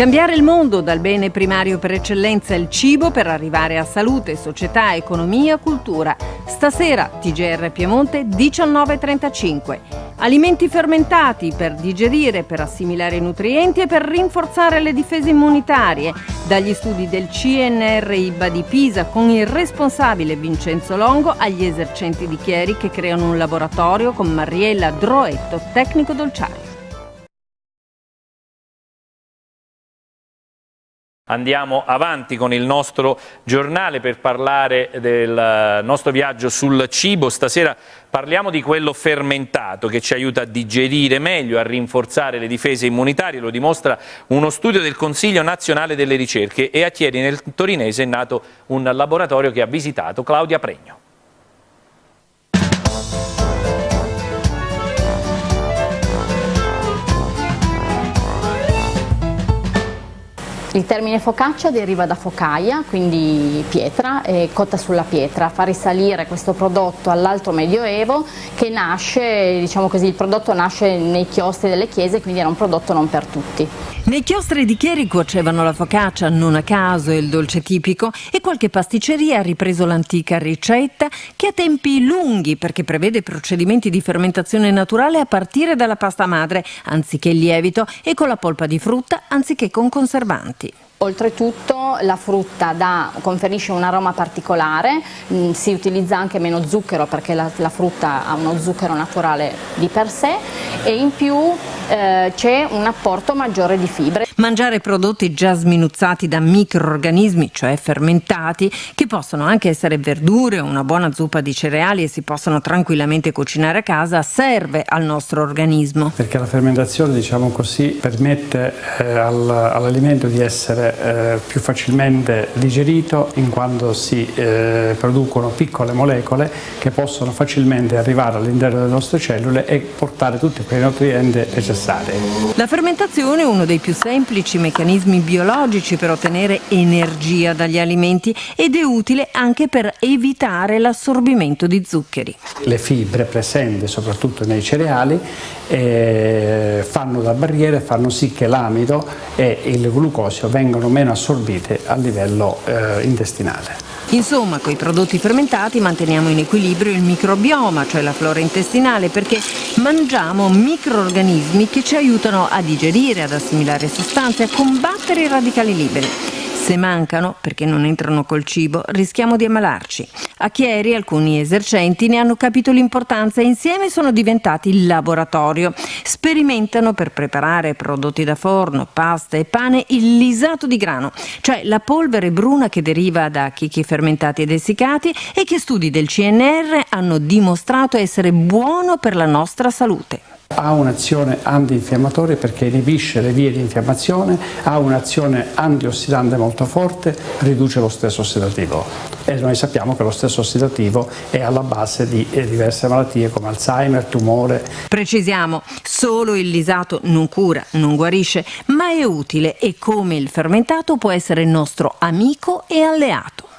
Cambiare il mondo dal bene primario per eccellenza il cibo per arrivare a salute, società, economia, cultura. Stasera TGR Piemonte 19.35. Alimenti fermentati per digerire, per assimilare i nutrienti e per rinforzare le difese immunitarie. Dagli studi del CNR IBA di Pisa con il responsabile Vincenzo Longo agli esercenti di Chieri che creano un laboratorio con Mariella Droetto, tecnico dolciario. Andiamo avanti con il nostro giornale per parlare del nostro viaggio sul cibo. Stasera parliamo di quello fermentato che ci aiuta a digerire meglio, a rinforzare le difese immunitarie. Lo dimostra uno studio del Consiglio nazionale delle ricerche e a Chieri nel Torinese è nato un laboratorio che ha visitato Claudia Pregno. Il termine focaccia deriva da focaia, quindi pietra, eh, cotta sulla pietra, fa risalire questo prodotto all'alto medioevo che nasce, diciamo così, il prodotto nasce nei chiostri delle chiese, quindi era un prodotto non per tutti. Nei chiostri di Chieri cuocevano la focaccia, non a caso è il dolce tipico, e qualche pasticceria ha ripreso l'antica ricetta che ha tempi lunghi perché prevede procedimenti di fermentazione naturale a partire dalla pasta madre, anziché il lievito, e con la polpa di frutta anziché con conservanti. Oltretutto la frutta da, conferisce un aroma particolare, mh, mm, si utilizza anche meno zucchero perché la, la, frutta ha uno zucchero naturale di per sé e in più eh, c'è un apporto maggiore di fibre. Mangiare prodotti già sminuzzati da microorganismi, cioè fermentati, che possono anche essere verdure o una buona zuppa di cereali e si possono tranquillamente cucinare a casa, serve al nostro organismo. Perché la fermentazione, diciamo così, permette eh, all'alimento di essere eh, più facilmente digerito in quanto si eh, producono piccole molecole che possono facilmente arrivare all'interno delle nostre cellule e portare tutti quei nutrienti necessari. La fermentazione è uno dei più semplici meccanismi biologici per ottenere energia dagli alimenti ed è utile anche per evitare l'assorbimento di zuccheri. Le fibre presenti soprattutto nei cereali eh, fanno da barriere, fanno sì che l'amido e il glucosio vengano meno assorbite a livello eh, intestinale. Insomma, con i prodotti fermentati manteniamo in equilibrio il microbioma, cioè la flora intestinale, perché mangiamo microorganismi che ci aiutano a digerire, ad assimilare sostanze, a combattere i radicali liberi. Se mancano, perché non entrano col cibo, rischiamo di ammalarci. A Chieri alcuni esercenti ne hanno capito l'importanza e insieme sono diventati il laboratorio. Sperimentano per preparare prodotti da forno, pasta e pane il lisato di grano, cioè la polvere bruna che deriva da chicchi fermentati ed essiccati e che studi del CNR hanno dimostrato essere buono per la nostra salute. Ha un'azione antinfiammatoria perché inibisce le vie di infiammazione, ha un'azione antiossidante molto forte, riduce lo stress ossidativo e noi sappiamo che lo stress ossidativo è alla base di eh, diverse malattie come Alzheimer, tumore. Precisiamo, solo il lisato non cura, non guarisce, ma è utile e come il fermentato può essere il nostro amico e alleato.